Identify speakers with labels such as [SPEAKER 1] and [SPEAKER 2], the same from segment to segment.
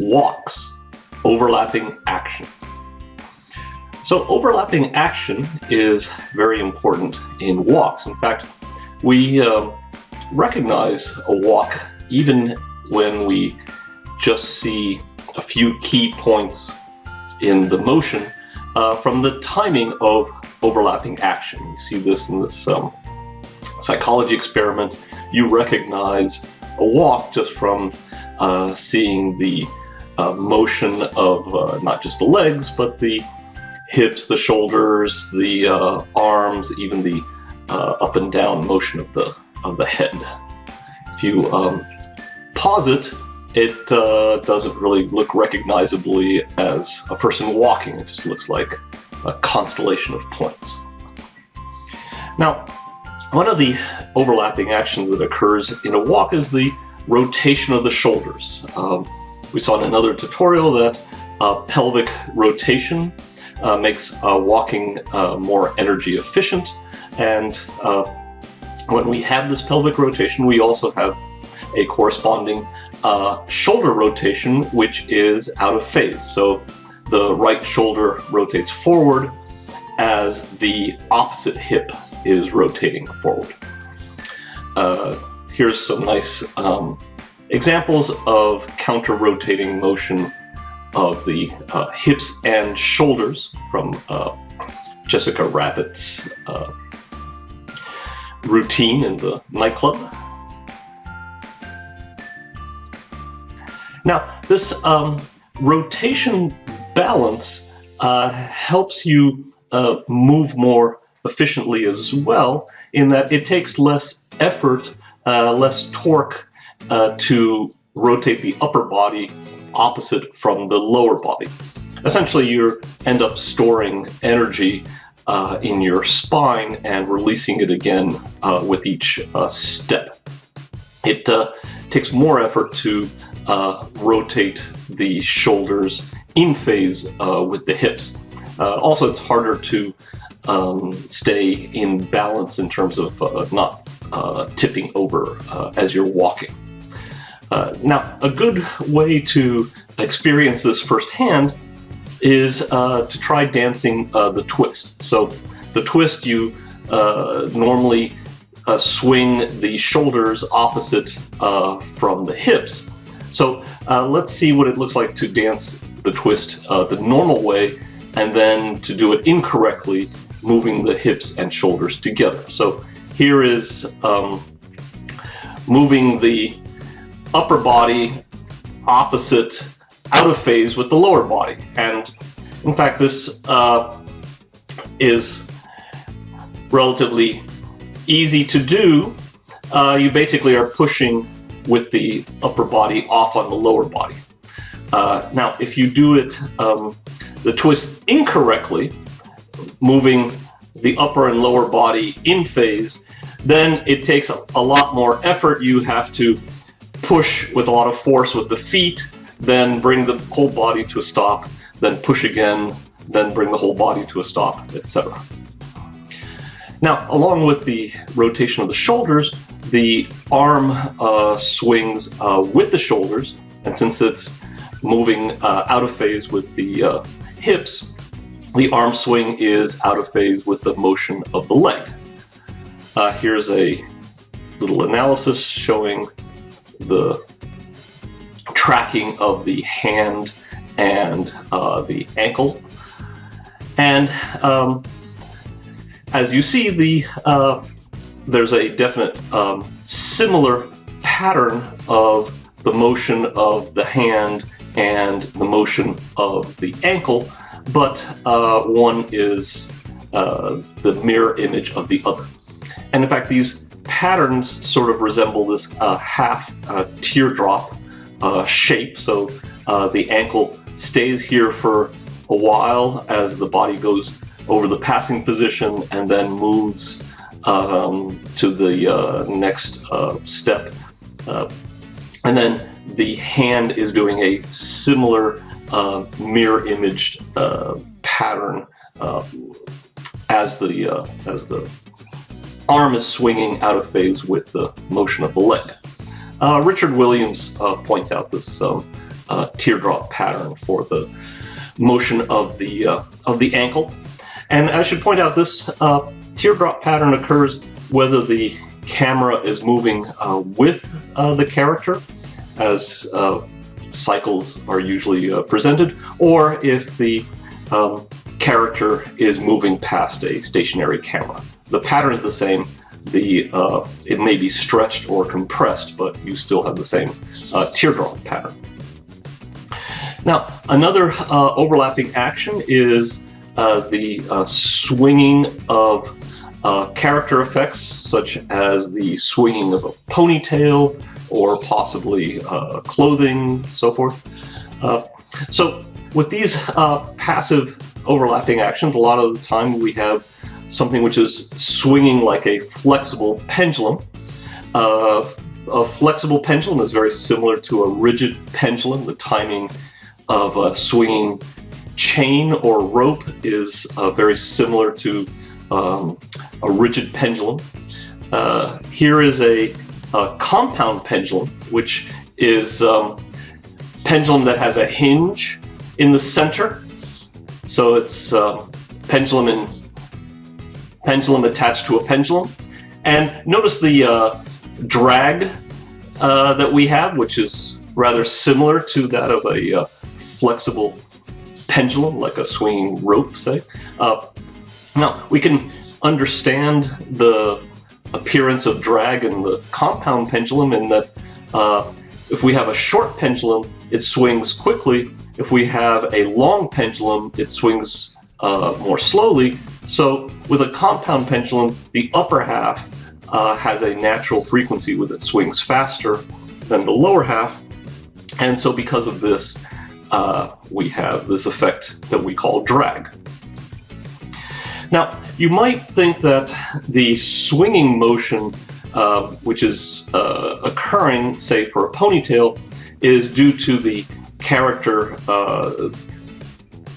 [SPEAKER 1] walks, overlapping action. So overlapping action is very important in walks. In fact, we um, recognize a walk even when we just see a few key points in the motion uh, from the timing of overlapping action. You see this in this um, psychology experiment. You recognize a walk just from uh, seeing the uh, motion of uh, not just the legs, but the hips, the shoulders, the uh, arms, even the uh, up and down motion of the of the head. If you um, pause it, it uh, doesn't really look recognizably as a person walking. It just looks like a constellation of points. Now, one of the overlapping actions that occurs in a walk is the rotation of the shoulders. Um, we saw in another tutorial that uh, pelvic rotation uh, makes uh, walking uh, more energy efficient and uh, when we have this pelvic rotation we also have a corresponding shoulder rotation which is out of phase. So the right shoulder rotates forward as the opposite hip is rotating forward. Uh, here's some nice um, examples of counter-rotating motion of the uh, hips and shoulders from uh, Jessica Rabbit's uh, routine in the nightclub. Now, this um, rotation balance uh, helps you uh, move more efficiently as well in that it takes less effort, uh, less torque uh, to rotate the upper body opposite from the lower body. Essentially, you end up storing energy uh, in your spine and releasing it again uh, with each step. It takes more effort to uh, rotate the shoulders in phase uh, with the hips. Uh, also, it's harder to um, stay in balance in terms of uh, not uh, tipping over uh, as you're walking. Now, a good way to experience this firsthand is to try dancing the twist. So the twist you normally swing the shoulders opposite from the hips so uh, let's see what it looks like to dance the twist uh, the normal way and then to do it incorrectly, moving the hips and shoulders together. So here is um, moving the upper body opposite out of phase with the lower body. And in fact, this uh, is relatively easy to do. Uh, you basically are pushing with the upper body off on the lower body. Uh, now, if you do it, um, the twist incorrectly, moving the upper and lower body in phase, then it takes a, a lot more effort. You have to push with a lot of force with the feet, then bring the whole body to a stop, then push again, then bring the whole body to a stop, etc. Now, along with the rotation of the shoulders, the arm uh, swings uh, with the shoulders, and since it's moving uh, out of phase with the uh, hips, the arm swing is out of phase with the motion of the leg. Uh, here's a little analysis showing the tracking of the hand and uh, the ankle. And um, as you see, the uh, there's a definite um, similar pattern of the motion of the hand and the motion of the ankle, but uh, one is uh, the mirror image of the other. And in fact, these patterns sort of resemble this uh, half uh, teardrop uh, shape. So uh, the ankle stays here for a while as the body goes over the passing position and then moves um, to the uh, next uh, step. And then the hand is doing a similar mirror imaged pattern as the as the arm is swinging out of phase with the motion of the leg. Uh, Richard Williams uh, points out this um, uh, teardrop pattern for the motion of the uh, of the ankle. And I should point out this uh, teardrop pattern occurs whether the camera is moving uh, with the character, as cycles are usually presented, or if the um, character is moving past a stationary camera. The pattern is the same, the uh, it may be stretched or compressed, but you still have the same uh, teardrop pattern. Now, another uh, overlapping action is uh, the uh, swinging of uh, character effects, such as the swinging of a ponytail or possibly clothing, so forth. so with these passive overlapping actions, a lot of the time we have something which is swinging like a flexible pendulum. Uh, a flexible pendulum is very similar to a rigid pendulum. The timing of a swinging chain or rope is uh, very similar to um, a rigid pendulum. Uh, here is a, a, compound pendulum, which is um, pendulum that has a hinge in the center. So it's uh, pendulum in pendulum attached to a pendulum. And notice the uh, drag uh, that we have, which is rather similar to that of a uh, flexible pendulum, like a swinging rope, say. Uh, now, we can understand the appearance of drag in the compound pendulum in that uh, if we have a short pendulum, it swings quickly. If we have a long pendulum, it swings uh, more slowly. So with a compound pendulum, the upper half uh, has a natural frequency with it swings faster than the lower half. And so because of this, uh, we have this effect that we call drag. Now, you might think that the swinging motion, uh, which is uh, occurring, say, for a ponytail, is due to the character uh,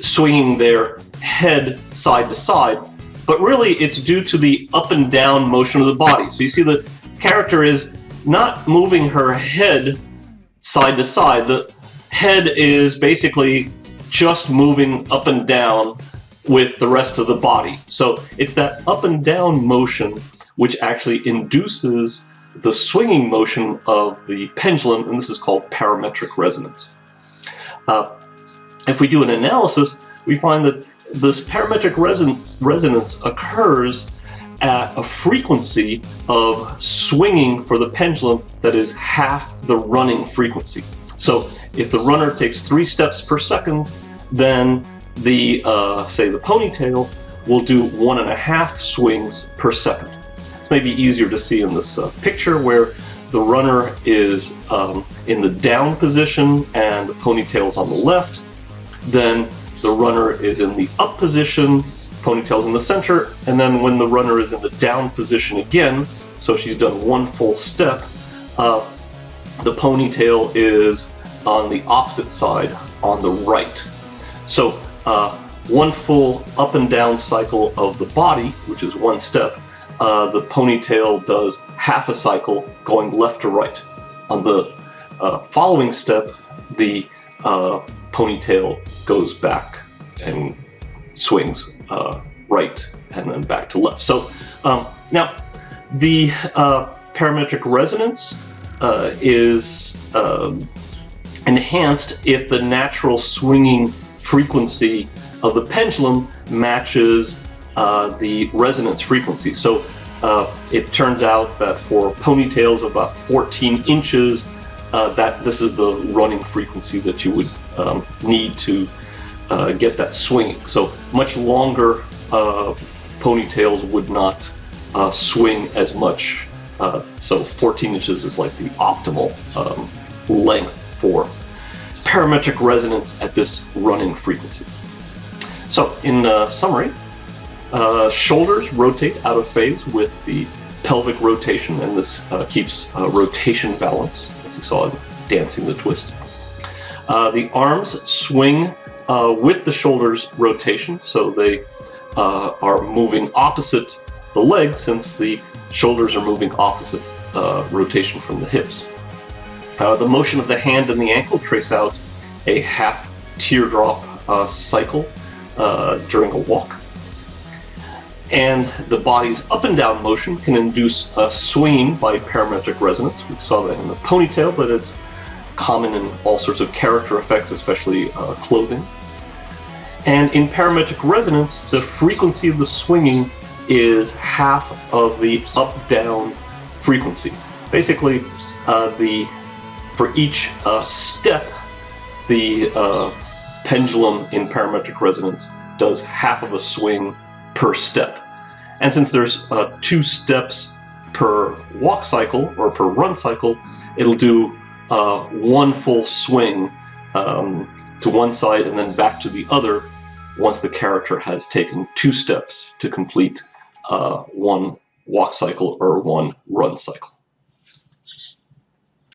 [SPEAKER 1] swinging their head side to side, but really it's due to the up and down motion of the body. So you see the character is not moving her head side to side. The head is basically just moving up and down with the rest of the body. So it's that up and down motion which actually induces the swinging motion of the pendulum, and this is called parametric resonance. Uh, if we do an analysis, we find that this parametric reson resonance occurs at a frequency of swinging for the pendulum that is half the running frequency. So if the runner takes three steps per second, then the, uh, say the ponytail will do one and a half swings per second. It's maybe easier to see in this uh, picture where the runner is um, in the down position and the ponytail is on the left. Then the runner is in the up position, ponytail's in the center, and then when the runner is in the down position again, so she's done one full step, uh, the ponytail is on the opposite side, on the right. So uh, one full up and down cycle of the body, which is one step, uh, the ponytail does half a cycle going left to right. On the uh, following step, the uh, ponytail goes back and swings uh, right and then back to left. So um, now the uh, parametric resonance uh, is um, enhanced if the natural swinging frequency of the pendulum matches uh, the resonance frequency. So uh, it turns out that for ponytails about 14 inches, uh, that this is the running frequency that you would um, need to uh, get that swinging. So much longer uh, ponytails would not uh, swing as much. Uh, so 14 inches is like the optimal um, length for parametric resonance at this running frequency. So in uh, summary, shoulders rotate out of phase with the pelvic rotation, and this keeps rotation balance you saw in Dancing the Twist. Uh, the arms swing uh, with the shoulders rotation, so they uh, are moving opposite the leg since the shoulders are moving opposite uh, rotation from the hips. Uh, the motion of the hand and the ankle trace out a half teardrop uh, cycle during a walk. And the body's up and down motion can induce a swing by parametric resonance. We saw that in the ponytail, but it's common in all sorts of character effects, especially uh, clothing. And in parametric resonance, the frequency of the swinging is half of the up-down frequency. Basically, uh, the for each uh, step, the uh, pendulum in parametric resonance does half of a swing per step. And since there's uh, two steps per walk cycle or per run cycle, it'll do uh, one full swing um, to one side and then back to the other once the character has taken two steps to complete uh, one walk cycle or one run cycle.